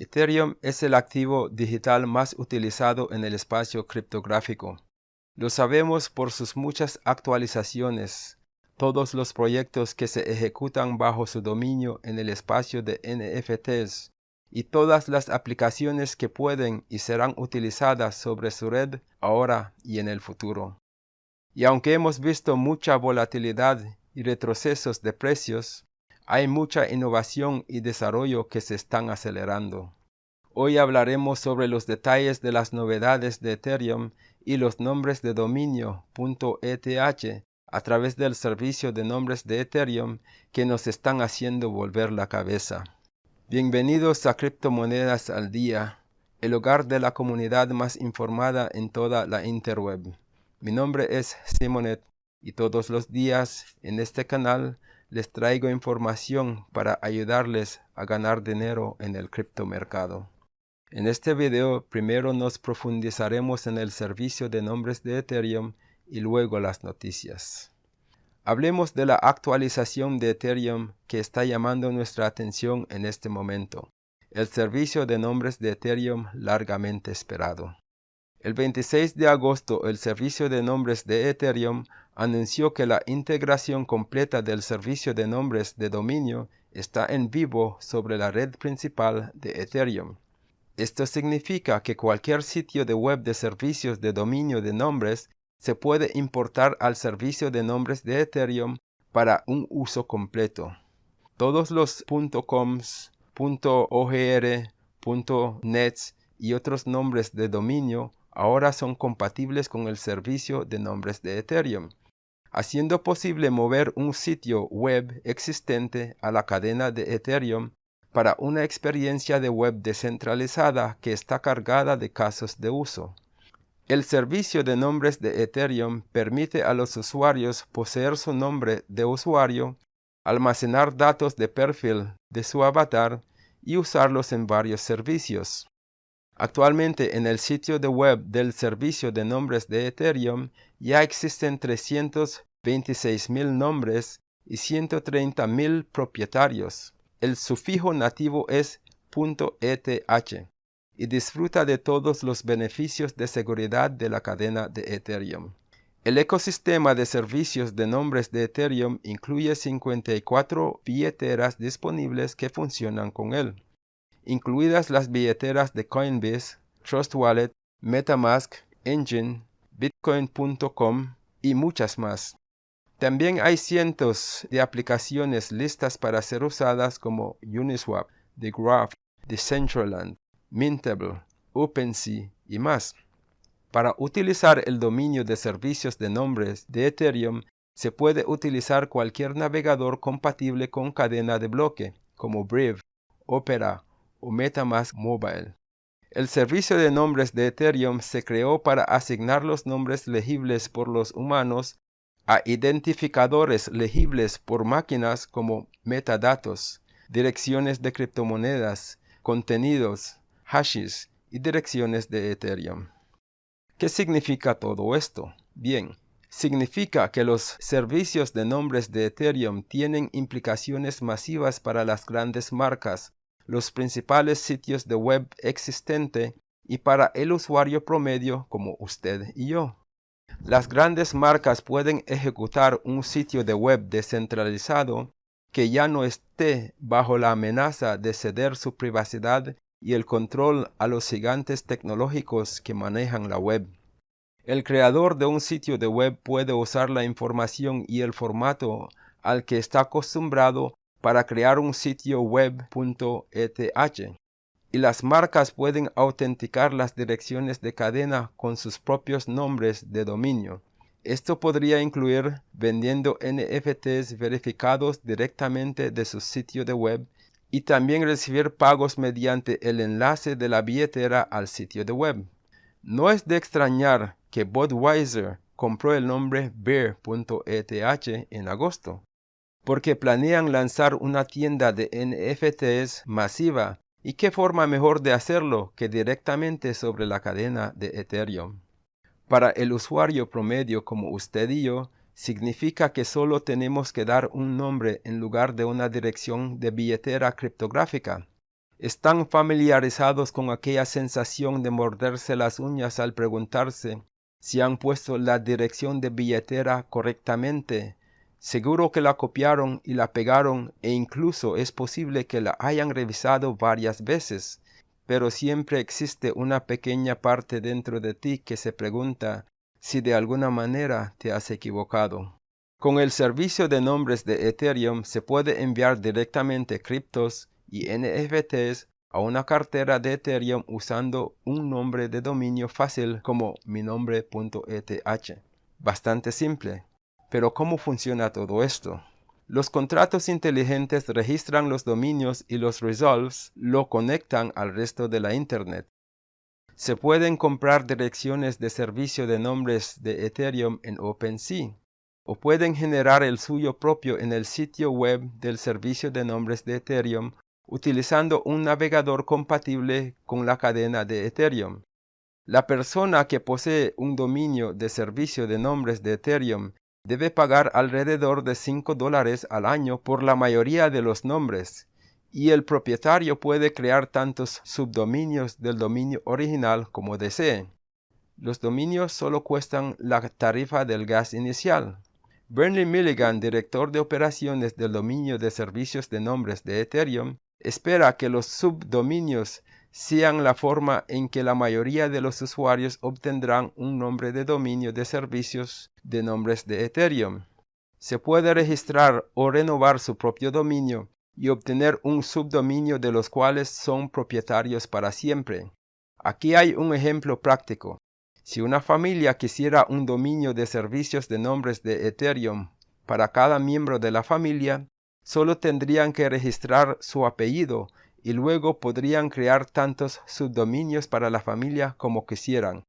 Ethereum es el activo digital más utilizado en el espacio criptográfico. Lo sabemos por sus muchas actualizaciones, todos los proyectos que se ejecutan bajo su dominio en el espacio de NFTs y todas las aplicaciones que pueden y serán utilizadas sobre su red ahora y en el futuro. Y aunque hemos visto mucha volatilidad y retrocesos de precios, hay mucha innovación y desarrollo que se están acelerando. Hoy hablaremos sobre los detalles de las novedades de Ethereum y los nombres de dominio .eth a través del servicio de nombres de Ethereum que nos están haciendo volver la cabeza. Bienvenidos a Criptomonedas al Día, el hogar de la comunidad más informada en toda la interweb. Mi nombre es Simonet y todos los días en este canal les traigo información para ayudarles a ganar dinero en el criptomercado. En este video primero nos profundizaremos en el servicio de nombres de Ethereum y luego las noticias. Hablemos de la actualización de Ethereum que está llamando nuestra atención en este momento, el servicio de nombres de Ethereum largamente esperado. El 26 de agosto, el servicio de nombres de Ethereum anunció que la integración completa del servicio de nombres de dominio está en vivo sobre la red principal de Ethereum. Esto significa que cualquier sitio de web de servicios de dominio de nombres se puede importar al servicio de nombres de Ethereum para un uso completo. Todos los .coms, .ogr, .nets y otros nombres de dominio ahora son compatibles con el servicio de nombres de Ethereum, haciendo posible mover un sitio web existente a la cadena de Ethereum para una experiencia de web descentralizada que está cargada de casos de uso. El servicio de nombres de Ethereum permite a los usuarios poseer su nombre de usuario, almacenar datos de perfil de su avatar y usarlos en varios servicios. Actualmente en el sitio de web del servicio de nombres de Ethereum ya existen 326.000 nombres y 130.000 propietarios. El sufijo nativo es .eth y disfruta de todos los beneficios de seguridad de la cadena de Ethereum. El ecosistema de servicios de nombres de Ethereum incluye 54 billeteras disponibles que funcionan con él incluidas las billeteras de Coinbase, Trust Wallet, Metamask, Engine, Bitcoin.com y muchas más. También hay cientos de aplicaciones listas para ser usadas como Uniswap, The Graph, Decentraland, Mintable, OpenSea y más. Para utilizar el dominio de servicios de nombres de Ethereum, se puede utilizar cualquier navegador compatible con cadena de bloque, como Brave, Opera o MetaMask Mobile. El servicio de nombres de Ethereum se creó para asignar los nombres legibles por los humanos a identificadores legibles por máquinas como metadatos, direcciones de criptomonedas, contenidos, hashes y direcciones de Ethereum. ¿Qué significa todo esto? Bien, significa que los servicios de nombres de Ethereum tienen implicaciones masivas para las grandes marcas los principales sitios de web existente y para el usuario promedio como usted y yo. Las grandes marcas pueden ejecutar un sitio de web descentralizado que ya no esté bajo la amenaza de ceder su privacidad y el control a los gigantes tecnológicos que manejan la web. El creador de un sitio de web puede usar la información y el formato al que está acostumbrado para crear un sitio web.eth y las marcas pueden autenticar las direcciones de cadena con sus propios nombres de dominio. Esto podría incluir vendiendo NFTs verificados directamente de su sitio de web y también recibir pagos mediante el enlace de la billetera al sitio de web. No es de extrañar que Budweiser compró el nombre Bear.eth en agosto porque planean lanzar una tienda de NFTs masiva y qué forma mejor de hacerlo que directamente sobre la cadena de Ethereum. Para el usuario promedio como usted y yo, significa que solo tenemos que dar un nombre en lugar de una dirección de billetera criptográfica. están familiarizados con aquella sensación de morderse las uñas al preguntarse si han puesto la dirección de billetera correctamente. Seguro que la copiaron y la pegaron e incluso es posible que la hayan revisado varias veces, pero siempre existe una pequeña parte dentro de ti que se pregunta si de alguna manera te has equivocado. Con el servicio de nombres de Ethereum se puede enviar directamente criptos y NFTs a una cartera de Ethereum usando un nombre de dominio fácil como mi nombre.eth. Bastante simple. Pero ¿cómo funciona todo esto? Los contratos inteligentes registran los dominios y los resolves lo conectan al resto de la Internet. Se pueden comprar direcciones de servicio de nombres de Ethereum en OpenSea o pueden generar el suyo propio en el sitio web del servicio de nombres de Ethereum utilizando un navegador compatible con la cadena de Ethereum. La persona que posee un dominio de servicio de nombres de Ethereum debe pagar alrededor de 5 dólares al año por la mayoría de los nombres, y el propietario puede crear tantos subdominios del dominio original como desee. Los dominios solo cuestan la tarifa del gas inicial. Bernard Milligan, director de operaciones del dominio de servicios de nombres de Ethereum, espera que los subdominios sean la forma en que la mayoría de los usuarios obtendrán un nombre de dominio de servicios de nombres de Ethereum. Se puede registrar o renovar su propio dominio y obtener un subdominio de los cuales son propietarios para siempre. Aquí hay un ejemplo práctico. Si una familia quisiera un dominio de servicios de nombres de Ethereum para cada miembro de la familia, solo tendrían que registrar su apellido y luego podrían crear tantos subdominios para la familia como quisieran.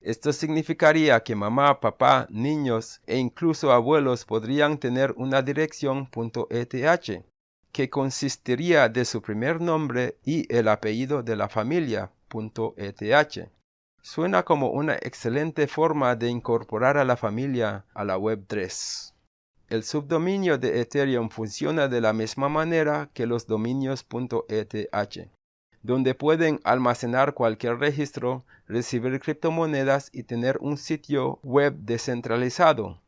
Esto significaría que mamá, papá, niños e incluso abuelos podrían tener una dirección .eth que consistiría de su primer nombre y el apellido de la familia .eth. Suena como una excelente forma de incorporar a la familia a la Web3. El subdominio de Ethereum funciona de la misma manera que los dominios .eth, donde pueden almacenar cualquier registro, recibir criptomonedas y tener un sitio web descentralizado.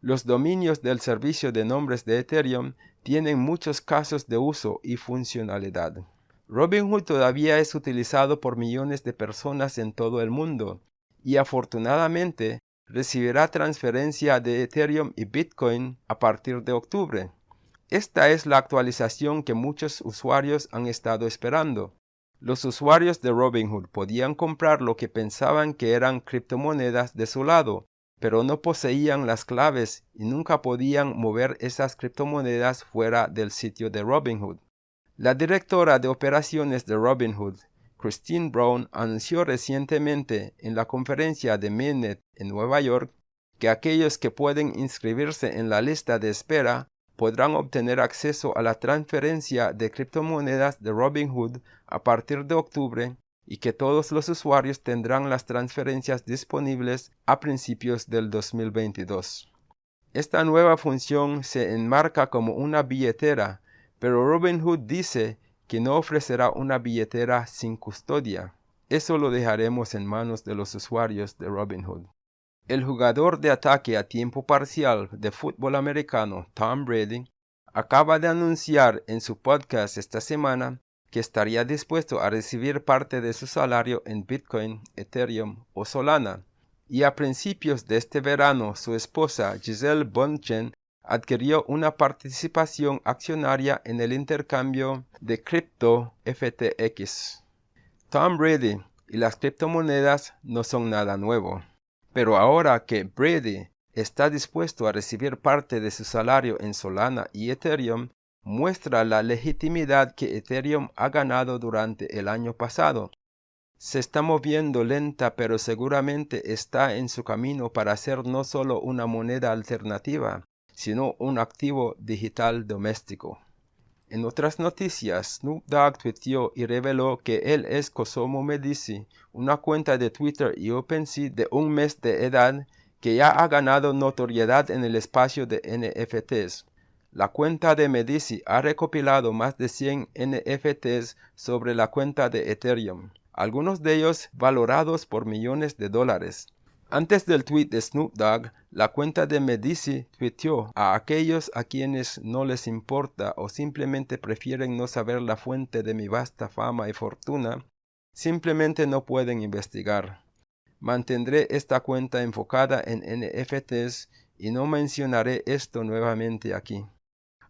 Los dominios del servicio de nombres de Ethereum tienen muchos casos de uso y funcionalidad. Robinhood todavía es utilizado por millones de personas en todo el mundo y afortunadamente recibirá transferencia de Ethereum y Bitcoin a partir de octubre. Esta es la actualización que muchos usuarios han estado esperando. Los usuarios de Robinhood podían comprar lo que pensaban que eran criptomonedas de su lado, pero no poseían las claves y nunca podían mover esas criptomonedas fuera del sitio de Robinhood. La directora de operaciones de Robinhood, Christine Brown anunció recientemente en la conferencia de Mainnet en Nueva York que aquellos que pueden inscribirse en la lista de espera podrán obtener acceso a la transferencia de criptomonedas de Robinhood a partir de octubre y que todos los usuarios tendrán las transferencias disponibles a principios del 2022. Esta nueva función se enmarca como una billetera, pero Robinhood dice que no ofrecerá una billetera sin custodia. Eso lo dejaremos en manos de los usuarios de Robinhood. El jugador de ataque a tiempo parcial de fútbol americano Tom Brady acaba de anunciar en su podcast esta semana que estaría dispuesto a recibir parte de su salario en Bitcoin, Ethereum o Solana. Y a principios de este verano su esposa Giselle Bonchen adquirió una participación accionaria en el intercambio de cripto FTX. Tom Brady y las criptomonedas no son nada nuevo, pero ahora que Brady está dispuesto a recibir parte de su salario en Solana y Ethereum, muestra la legitimidad que Ethereum ha ganado durante el año pasado. Se está moviendo lenta pero seguramente está en su camino para ser no solo una moneda alternativa, sino un activo digital doméstico. En otras noticias, Snoop Dogg tuiteó y reveló que él es Kosomo Medici, una cuenta de Twitter y OpenSea de un mes de edad que ya ha ganado notoriedad en el espacio de NFTs. La cuenta de Medici ha recopilado más de 100 NFTs sobre la cuenta de Ethereum, algunos de ellos valorados por millones de dólares. Antes del tweet de Snoop Dogg, la cuenta de Medici tuiteó a aquellos a quienes no les importa o simplemente prefieren no saber la fuente de mi vasta fama y fortuna, simplemente no pueden investigar. Mantendré esta cuenta enfocada en NFTs y no mencionaré esto nuevamente aquí.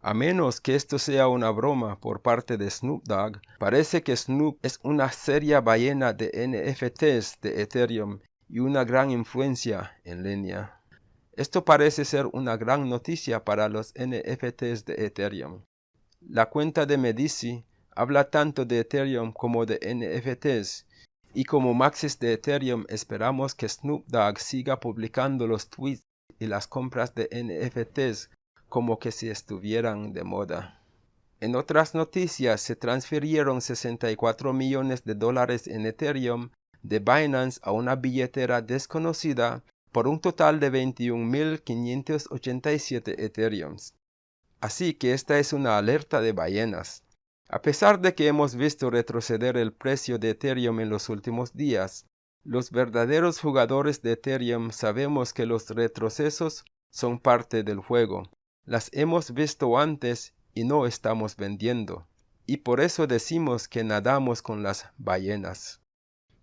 A menos que esto sea una broma por parte de Snoop Dogg, parece que Snoop es una seria ballena de NFTs de Ethereum y una gran influencia en línea. Esto parece ser una gran noticia para los NFTs de Ethereum. La cuenta de Medici habla tanto de Ethereum como de NFTs, y como maxis de Ethereum esperamos que Snoop Dogg siga publicando los tweets y las compras de NFTs como que si estuvieran de moda. En otras noticias, se transfirieron 64 millones de dólares en Ethereum de Binance a una billetera desconocida por un total de 21.587 Ethereums. Así que esta es una alerta de ballenas. A pesar de que hemos visto retroceder el precio de Ethereum en los últimos días, los verdaderos jugadores de Ethereum sabemos que los retrocesos son parte del juego. Las hemos visto antes y no estamos vendiendo. Y por eso decimos que nadamos con las ballenas.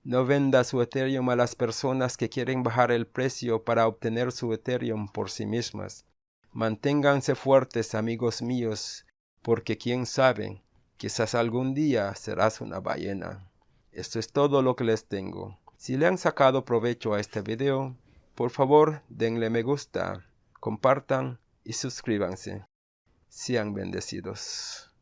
No venda su Ethereum a las personas que quieren bajar el precio para obtener su Ethereum por sí mismas. Manténganse fuertes, amigos míos, porque quién sabe, quizás algún día serás una ballena. Esto es todo lo que les tengo. Si le han sacado provecho a este video, por favor denle me gusta, compartan y suscríbanse. Sean bendecidos.